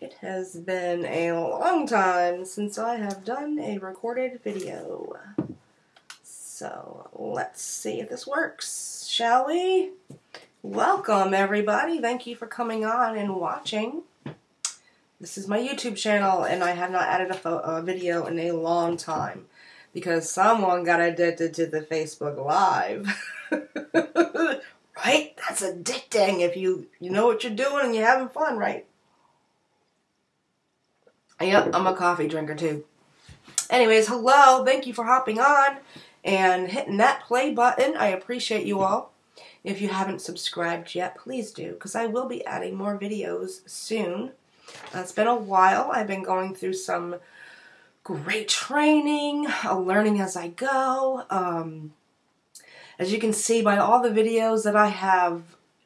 It has been a long time since I have done a recorded video. So let's see if this works, shall we? Welcome everybody. Thank you for coming on and watching. This is my YouTube channel and I have not added a, a video in a long time because someone got addicted to the Facebook Live. right? That's addicting if you you know what you're doing and you're having fun, right? Yep, I'm a coffee drinker too. Anyways, hello. Thank you for hopping on and hitting that play button. I appreciate you all. If you haven't subscribed yet, please do because I will be adding more videos soon. Uh, it's been a while. I've been going through some great training, uh, learning as I go. Um, as you can see by all the videos that I have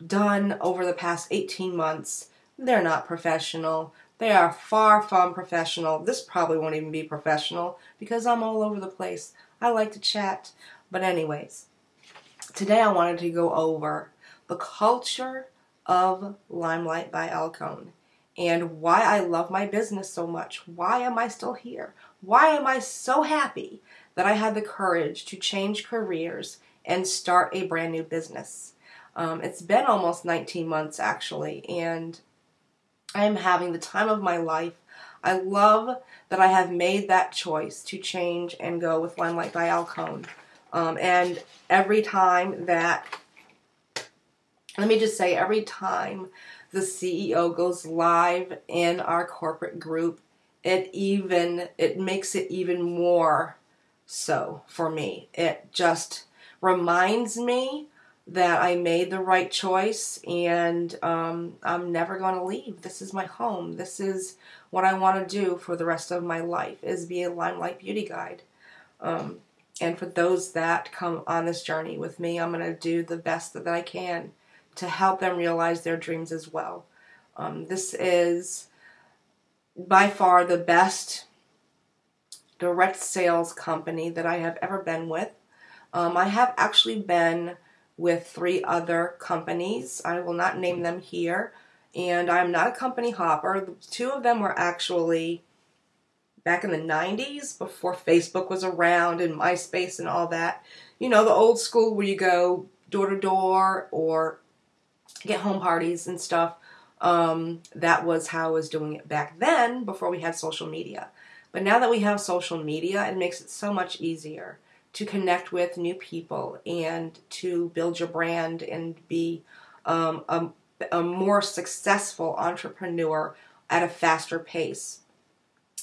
done over the past 18 months, they're not professional. They are far from professional. This probably won't even be professional because I'm all over the place. I like to chat. But anyways, today I wanted to go over the culture of Limelight by Alcone and why I love my business so much. Why am I still here? Why am I so happy that I had the courage to change careers and start a brand new business? Um, it's been almost 19 months actually, and I am having the time of my life. I love that I have made that choice to change and go with Limelight by Alcone. Um, and every time that, let me just say, every time the CEO goes live in our corporate group, it even, it makes it even more so for me. It just reminds me that I made the right choice and um, I'm never going to leave. This is my home. This is what I want to do for the rest of my life is be a Limelight Beauty Guide. Um, and for those that come on this journey with me, I'm going to do the best that I can to help them realize their dreams as well. Um, this is by far the best direct sales company that I have ever been with. Um, I have actually been with three other companies. I will not name them here. And I'm not a company hopper. Two of them were actually back in the 90s before Facebook was around and MySpace and all that. You know, the old school where you go door to door or get home parties and stuff. Um, that was how I was doing it back then before we had social media. But now that we have social media, it makes it so much easier to connect with new people and to build your brand and be um, a, a more successful entrepreneur at a faster pace.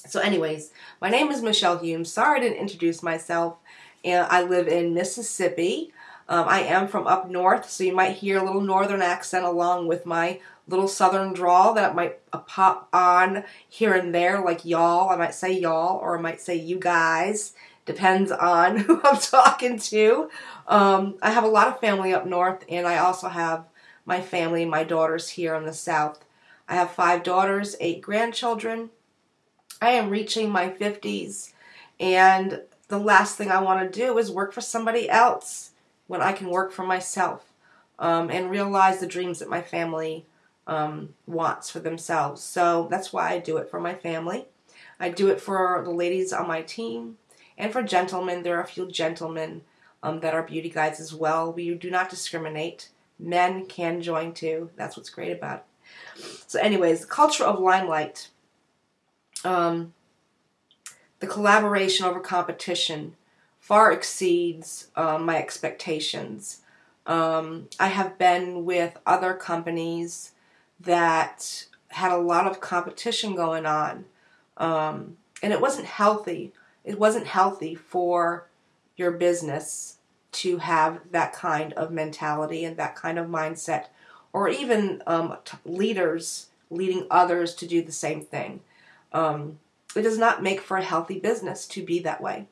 So, anyways, my name is Michelle Hume. Sorry I didn't introduce myself. And I live in Mississippi. Um, I am from up north, so you might hear a little northern accent along with my little southern drawl that might pop on here and there, like y'all. I might say y'all, or I might say you guys. Depends on who I'm talking to. Um, I have a lot of family up north, and I also have my family, my daughters here in the south. I have five daughters, eight grandchildren. I am reaching my 50s, and the last thing I want to do is work for somebody else when I can work for myself um, and realize the dreams that my family um, wants for themselves. So that's why I do it for my family. I do it for the ladies on my team. And for gentlemen, there are a few gentlemen um, that are beauty guides as well. We do not discriminate. Men can join too. That's what's great about it. So, anyways, the culture of limelight, um, the collaboration over competition far exceeds uh, my expectations. Um, I have been with other companies that had a lot of competition going on, um, and it wasn't healthy it wasn't healthy for your business to have that kind of mentality and that kind of mindset, or even um, t- leaders leading others to do the same thing. Um, it does not make for a healthy business to be that way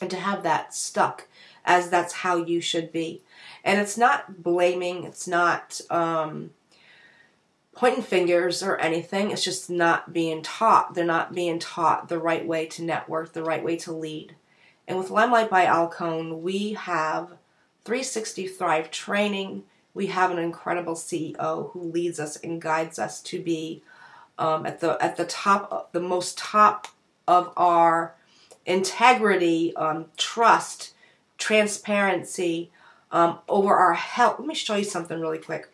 and to have that stuck as that's how you should be. And it's not blaming, it's not um, pointing fingers or anything. It's just not being taught. They're not being taught the right way to network, the right way to lead. And with Limelight by Alcone, we have 360 Thrive training. We have an incredible CEO who leads us and guides us to be um, at the at the top, the most top of our integrity, um, trust, transparency um, over our health. Let me show you something really quick.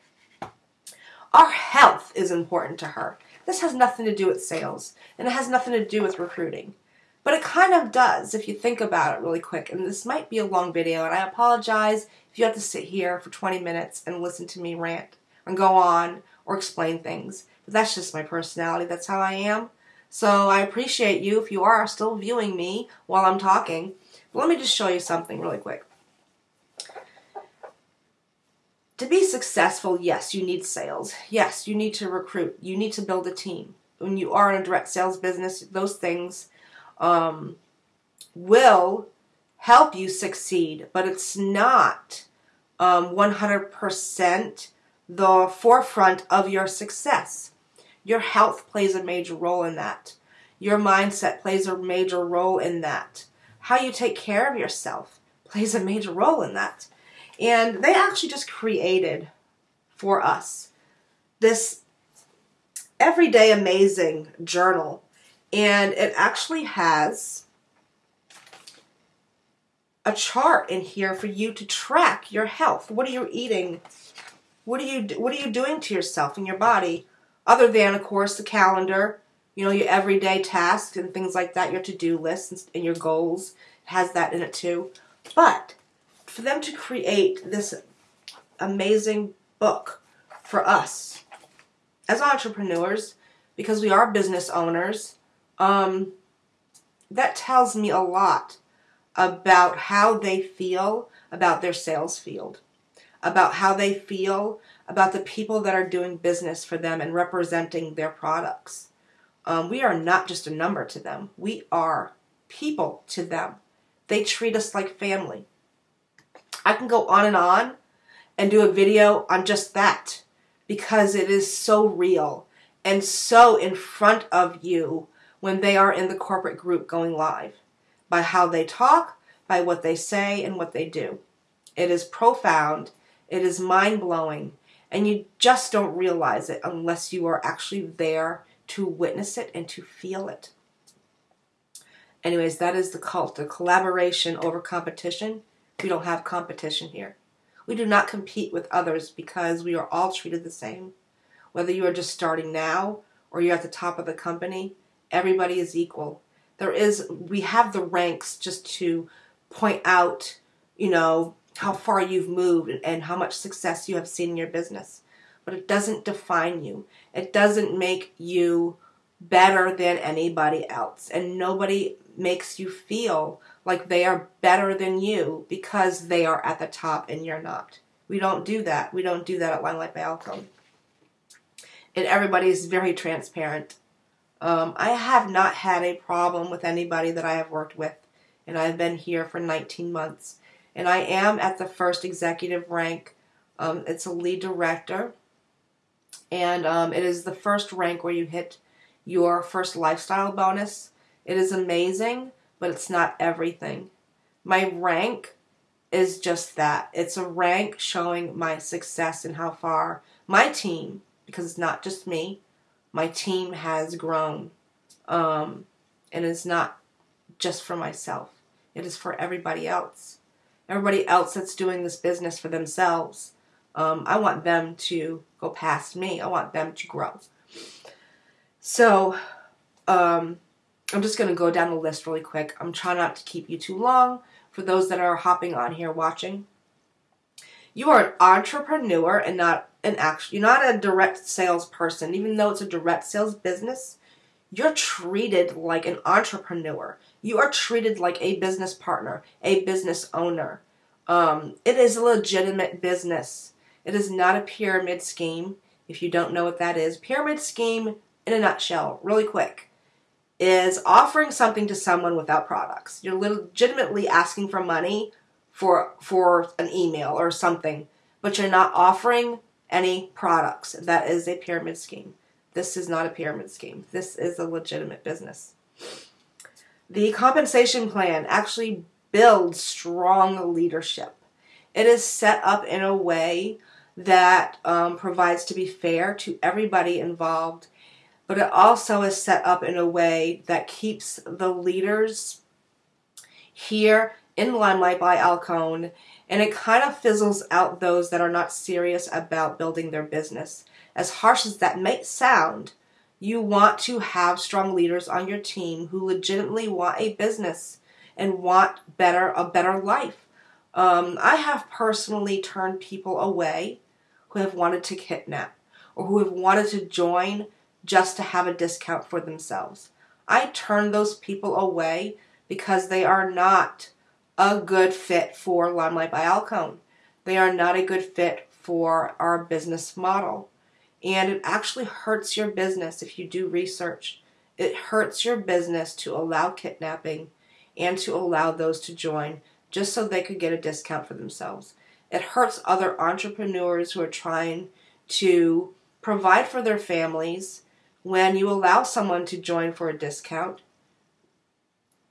Our health is important to her. This has nothing to do with sales, and it has nothing to do with recruiting. But it kind of does if you think about it really quick. And this might be a long video, and I apologize if you have to sit here for 20 minutes and listen to me rant and go on or explain things. But that's just my personality. That's how I am. So I appreciate you if you are still viewing me while I'm talking. But let me just show you something really quick. To be successful, yes, you need sales. Yes, you need to recruit. You need to build a team. When you are in a direct sales business, those things um, will help you succeed, but it's not um, 100% the forefront of your success. Your health plays a major role in that. Your mindset plays a major role in that. How you take care of yourself plays a major role in that. And they actually just created for us this everyday amazing journal. And it actually has a chart in here for you to track your health. What are you eating? What are you what are you doing to yourself and your body other than of course the calendar, you know, your everyday tasks and things like that, your to-do lists and your goals has that in it too. But for them to create this amazing book for us as entrepreneurs, because we are business owners, um, that tells me a lot about how they feel about their sales field, about how they feel about the people that are doing business for them and representing their products. Um, we are not just a number to them, we are people to them. They treat us like family. I can go on and on and do a video on just that because it is so real and so in front of you when they are in the corporate group going live by how they talk, by what they say, and what they do. It is profound, it is mind blowing, and you just don't realize it unless you are actually there to witness it and to feel it. Anyways, that is the cult, the collaboration over competition. We don't have competition here. We do not compete with others because we are all treated the same. Whether you are just starting now or you're at the top of the company, everybody is equal. There is, we have the ranks just to point out, you know, how far you've moved and how much success you have seen in your business. But it doesn't define you. It doesn't make you better than anybody else. And nobody makes you feel like they are better than you because they are at the top and you're not. We don't do that. We don't do that at Limelight by Alcone. And everybody is very transparent. Um, I have not had a problem with anybody that I have worked with, and I've been here for 19 months. And I am at the first executive rank. Um, it's a lead director, and um, it is the first rank where you hit your first lifestyle bonus. It is amazing, but it's not everything. My rank is just that. It's a rank showing my success and how far my team, because it's not just me, my team has grown. Um, and it's not just for myself, it is for everybody else. Everybody else that's doing this business for themselves. Um, I want them to go past me. I want them to grow. So, um, I'm just going to go down the list really quick. I'm trying not to keep you too long for those that are hopping on here watching. You are an entrepreneur and not an actual, you're not a direct sales person. Even though it's a direct sales business, you're treated like an entrepreneur. You are treated like a business partner, a business owner. Um, it is a legitimate business. It is not a pyramid scheme. If you don't know what that is, pyramid scheme in a nutshell, really quick, is offering something to someone without products. You're legitimately asking for money for for an email or something, but you're not offering any products. That is a pyramid scheme. This is not a pyramid scheme. This is a legitimate business. The compensation plan actually builds strong leadership. It is set up in a way that um, provides to be fair to everybody involved but it also is set up in a way that keeps the leaders here in Limelight by Alcone, and it kind of fizzles out those that are not serious about building their business. As harsh as that may sound, you want to have strong leaders on your team who legitimately want a business and want better a better life. Um, I have personally turned people away who have wanted to kidnap or who have wanted to join just to have a discount for themselves. I turn those people away because they are not a good fit for Limelight by Alcone. They are not a good fit for our business model. And it actually hurts your business if you do research. It hurts your business to allow kidnapping and to allow those to join just so they could get a discount for themselves. It hurts other entrepreneurs who are trying to provide for their families when you allow someone to join for a discount.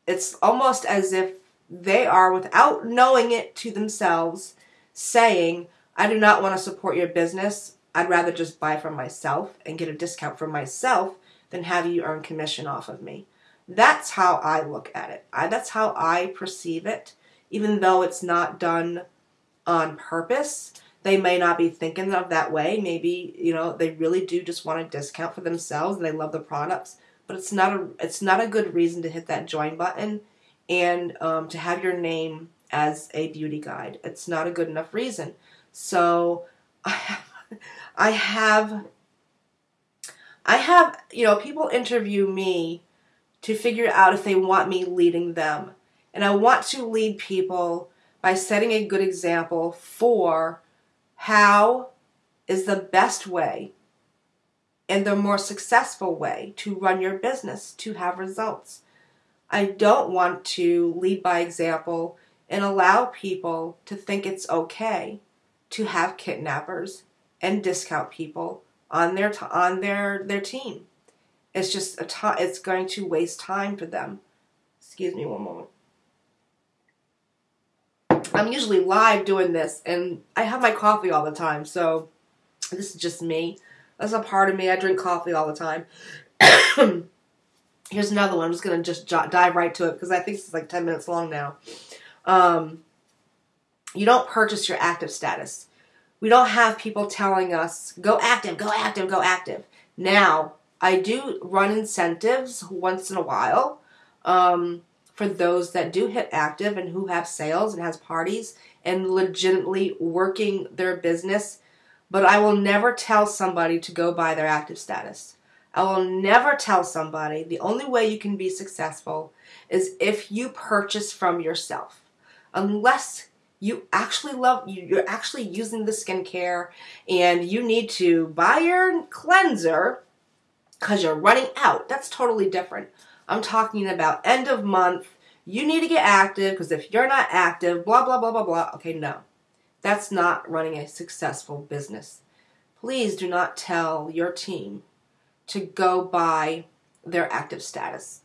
It's almost as if they are, without knowing it to themselves, saying, I do not want to support your business. I'd rather just buy from myself and get a discount for myself than have you earn commission off of me. That's how I look at it. I, that's how I perceive it, even though it's not done on purpose. They may not be thinking of that way. Maybe you know they really do just want a discount for themselves and they love the products. But it's not a it's not a good reason to hit that join button and um, to have your name as a beauty guide. It's not a good enough reason. So I have, I have I have you know people interview me to figure out if they want me leading them. And I want to lead people by setting a good example for how is the best way and the more successful way to run your business to have results. I don't want to lead by example and allow people to think it's okay to have kidnappers and discount people on their t- on their their team. It's just a. It's going to waste time for them. Excuse me one moment. I'm usually live doing this, and I have my coffee all the time. So this is just me. That's a part of me. I drink coffee all the time. Here's another one. I'm just gonna just dive right to it because I think it's like 10 minutes long now. Um, you don't purchase your active status. We don't have people telling us go active, go active, go active. Now I do run incentives once in a while um, for those that do hit active and who have sales and has parties and legitimately working their business. But I will never tell somebody to go buy their active status. I will never tell somebody the only way you can be successful is if you purchase from yourself. Unless you actually love you're actually using the skincare and you need to buy your cleanser because you're running out. That's totally different. I'm talking about end of month. You need to get active because if you're not active, blah, blah, blah, blah, blah. Okay, no. That's not running a successful business. Please do not tell your team to go buy their active status.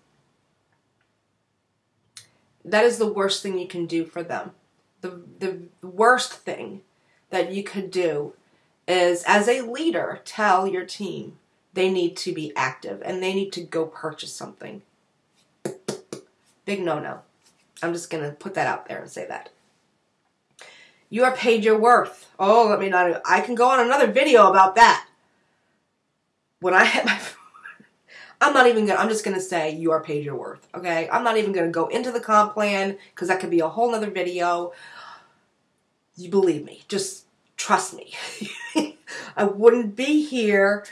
That is the worst thing you can do for them. The, the worst thing that you could do is, as a leader, tell your team they need to be active and they need to go purchase something. Big no no. I'm just going to put that out there and say that. You are paid your worth. Oh, let me not. I can go on another video about that. When I hit my. I'm not even gonna, I'm just gonna say you are paid your worth, okay? I'm not even gonna go into the comp plan because that could be a whole nother video. You believe me, just trust me. I wouldn't be here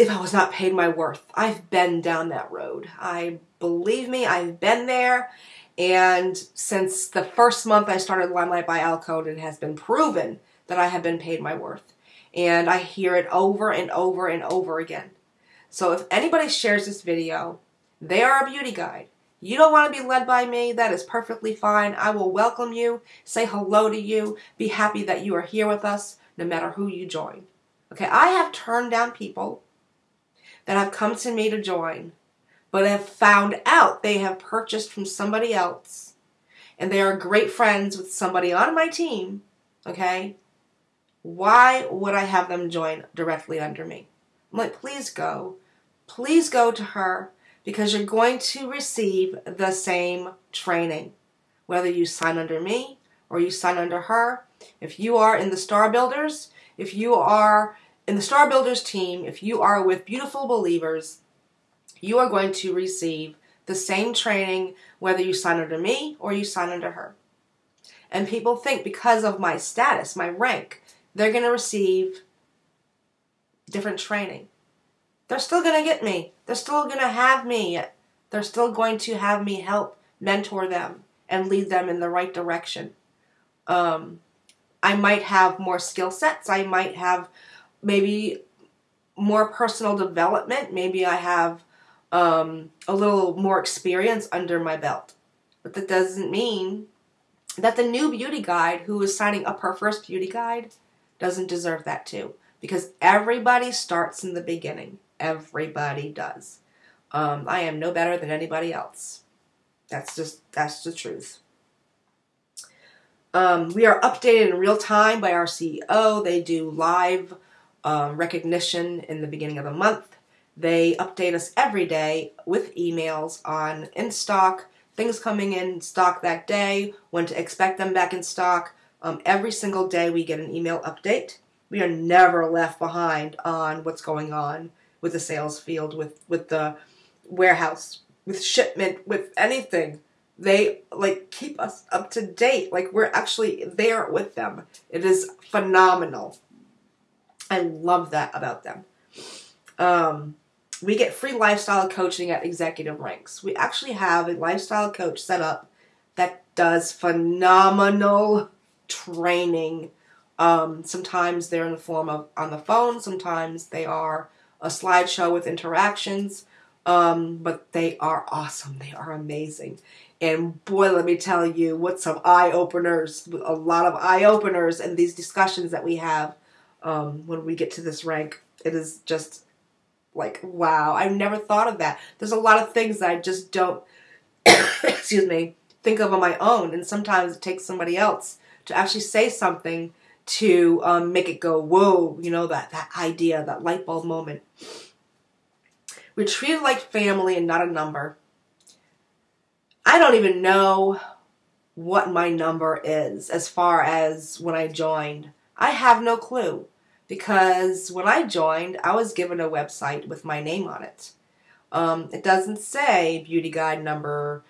if I was not paid my worth. I've been down that road. I believe me, I've been there. And since the first month I started Limelight by Alcone, it has been proven that I have been paid my worth. And I hear it over and over and over again. So if anybody shares this video, they are a beauty guide. You don't want to be led by me, that is perfectly fine. I will welcome you, say hello to you, be happy that you are here with us, no matter who you join. Okay, I have turned down people that have come to me to join, but have found out they have purchased from somebody else and they are great friends with somebody on my team, okay? Why would I have them join directly under me? I'm like, please go. Please go to her because you're going to receive the same training. Whether you sign under me or you sign under her, if you are in the Star Builders, if you are in the Star Builders team, if you are with beautiful believers, you are going to receive the same training whether you sign under me or you sign under her. And people think because of my status, my rank, they're going to receive different training. They're still going to get me. They're still going to have me. They're still going to have me help mentor them and lead them in the right direction. Um, I might have more skill sets. I might have maybe more personal development. Maybe I have um, a little more experience under my belt. But that doesn't mean that the new beauty guide who is signing up her first beauty guide doesn't deserve that too. Because everybody starts in the beginning. Everybody does. Um, I am no better than anybody else. That's just that's the truth. Um, we are updated in real time by our CEO. They do live um, recognition in the beginning of the month. They update us every day with emails on in stock, things coming in stock that day, when to expect them back in stock. Um, every single day we get an email update. We are never left behind on what's going on with the sales field, with, with the warehouse, with shipment, with anything. They like keep us up to date. Like we're actually there with them. It is phenomenal. I love that about them. Um, we get free lifestyle coaching at executive ranks. We actually have a lifestyle coach set up that does phenomenal training. Um, sometimes they're in the form of on the phone, sometimes they are a slideshow with interactions, um, but they are awesome. They are amazing. And boy, let me tell you, what some eye openers, a lot of eye openers in these discussions that we have um, when we get to this rank. It is just like, wow, I never thought of that. There's a lot of things that I just don't, excuse me, think of on my own. And sometimes it takes somebody else to actually say something to um, make it go, whoa, you know, that, that idea, that light bulb moment. We're treated like family and not a number. I don't even know what my number is as far as when I joined. I have no clue because when I joined, I was given a website with my name on it. Um, it doesn't say beauty guide number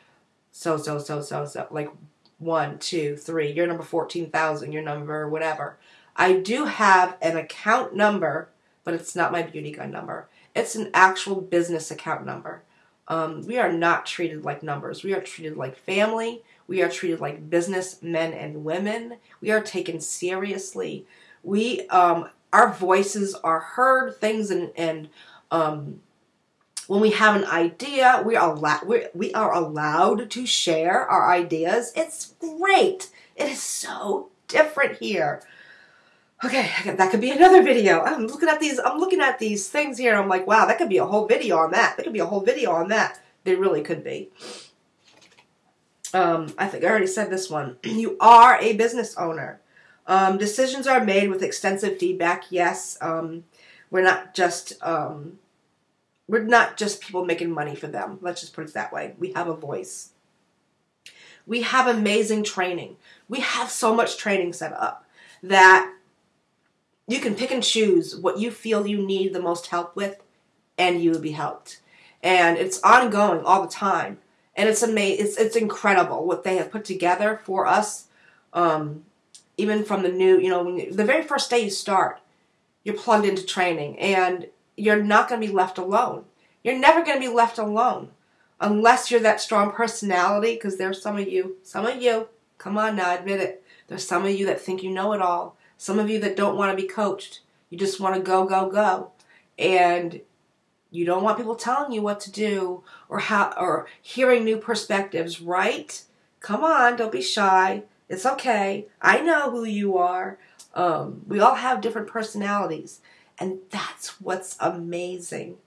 so, so, so, so, so, like one, two, three, your number 14,000, your number whatever. I do have an account number, but it's not my beauty guide number. It's an actual business account number. Um, we are not treated like numbers. We are treated like family. We are treated like business men and women. We are taken seriously. We, um, our voices are heard. Things and and um, when we have an idea, we are we we are allowed to share our ideas. It's great. It is so different here. Okay, that could be another video. I'm looking at these. I'm looking at these things here. I'm like, wow, that could be a whole video on that. That could be a whole video on that. They really could be. Um, I think I already said this one. you are a business owner. Um, decisions are made with extensive feedback. Yes, um, we're not just um, we're not just people making money for them. Let's just put it that way. We have a voice. We have amazing training. We have so much training set up that you can pick and choose what you feel you need the most help with, and you will be helped. And it's ongoing all the time, and it's amazing. It's it's incredible what they have put together for us. Um, even from the new, you know, you, the very first day you start, you're plugged into training, and you're not going to be left alone. You're never going to be left alone unless you're that strong personality. Because there's some of you, some of you, come on now, admit it. There's some of you that think you know it all some of you that don't want to be coached, you just want to go, go, go. And you don't want people telling you what to do or how or hearing new perspectives, right? Come on, don't be shy. It's okay. I know who you are. Um, we all have different personalities, and that's what's amazing.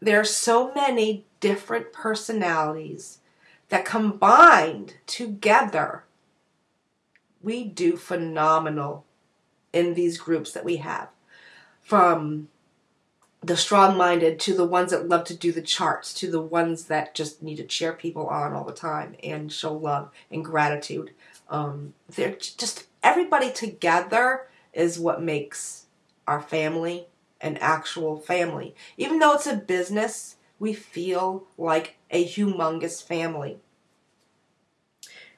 There are so many different personalities that combined together we do phenomenal in these groups that we have. From the strong minded to the ones that love to do the charts to the ones that just need to cheer people on all the time and show love and gratitude. Um, they're just everybody together is what makes our family an actual family. Even though it's a business, we feel like a humongous family.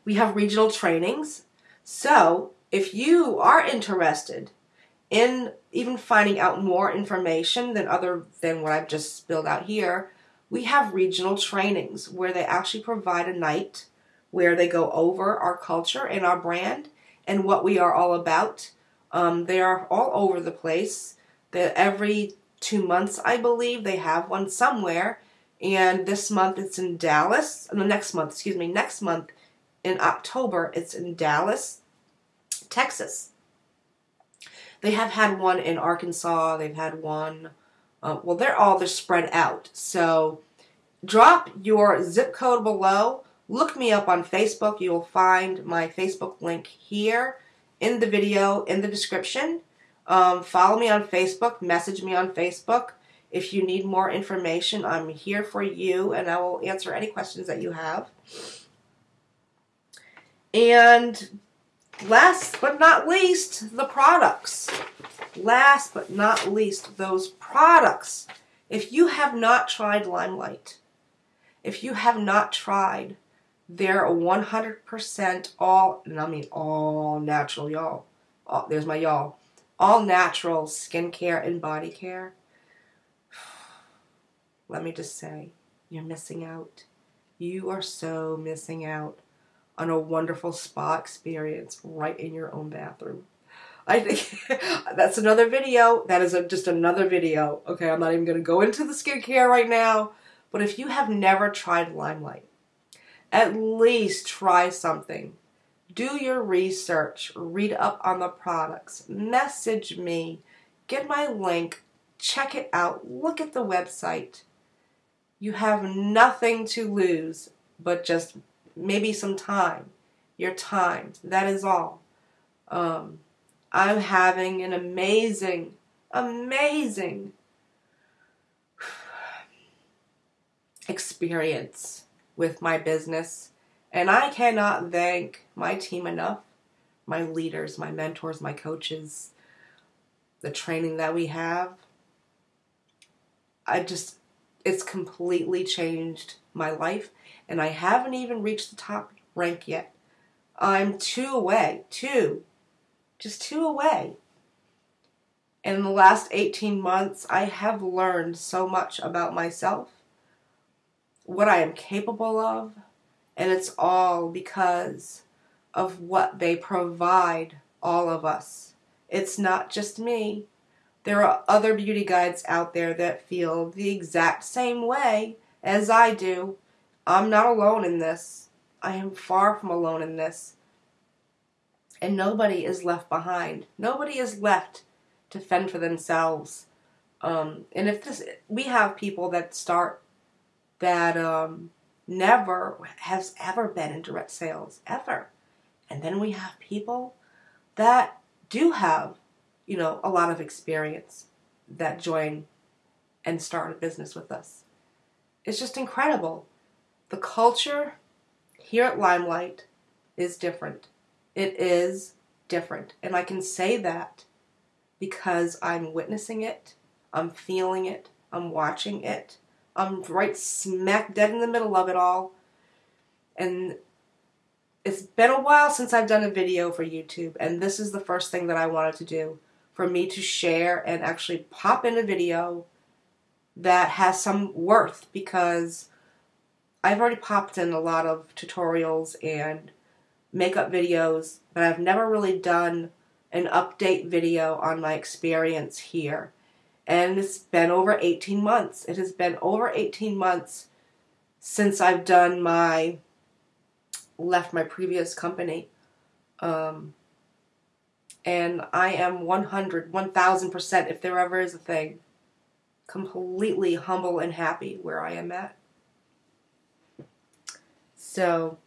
We have regional trainings. So if you are interested in even finding out more information than other than what I've just spilled out here, we have regional trainings where they actually provide a night where they go over our culture and our brand and what we are all about. Um, they are all over the place. Every two months, I believe, they have one somewhere. And this month it's in Dallas. The next month, excuse me, next month in October, it's in Dallas, Texas. They have had one in Arkansas. They've had one. Uh, well, they're all they're spread out. So drop your zip code below. Look me up on Facebook. You will find my Facebook link here in the video in the description. Um, follow me on Facebook. Message me on Facebook. If you need more information, I'm here for you and I will answer any questions that you have. And last but not least, the products. Last but not least, those products. If you have not tried Limelight, if you have not tried their 100% all, and I mean all natural, y'all. there's my y'all. All natural skincare and body care. Let me just say, you're missing out. You are so missing out on a wonderful spa experience right in your own bathroom. I think that's another video. That is a, just another video. Okay, I'm not even going to go into the skincare right now. But if you have never tried Limelight, at least try something. Do your research. Read up on the products. Message me. Get my link. Check it out. Look at the website. You have nothing to lose but just maybe some time. Your time. That is all. Um, I'm having an amazing, amazing experience with my business. And I cannot thank my team enough my leaders, my mentors, my coaches, the training that we have. I just, it's completely changed my life. And I haven't even reached the top rank yet. I'm two away, two, just two away. And in the last 18 months, I have learned so much about myself what I am capable of, and it's all because of what they provide all of us. It's not just me. There are other beauty guides out there that feel the exact same way as I do. I'm not alone in this. I am far from alone in this. And nobody is left behind. Nobody is left to fend for themselves. Um, and if this, we have people that start that um, never has ever been in direct sales, ever. And then we have people that do have, you know, a lot of experience that join and start a business with us. It's just incredible. The culture here at Limelight is different. It is different. And I can say that because I'm witnessing it, I'm feeling it, I'm watching it, I'm right smack dead in the middle of it all. And it's been a while since I've done a video for YouTube, and this is the first thing that I wanted to do for me to share and actually pop in a video that has some worth because I've already popped in a lot of tutorials and makeup videos, but I've never really done an update video on my experience here and it's been over 18 months. It has been over 18 months since I've done my left my previous company. Um, and I am 100, 1000%, if there ever is a thing, completely humble and happy where I am at. So,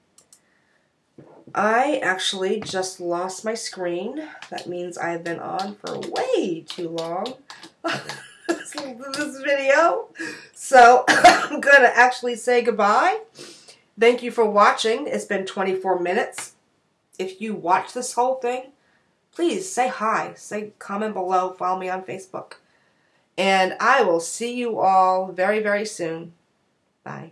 I actually just lost my screen. That means I've been on for way too long. this video. So I'm going to actually say goodbye. Thank you for watching. It's been 24 minutes. If you watch this whole thing, please say hi. Say comment below. Follow me on Facebook. And I will see you all very, very soon. Bye.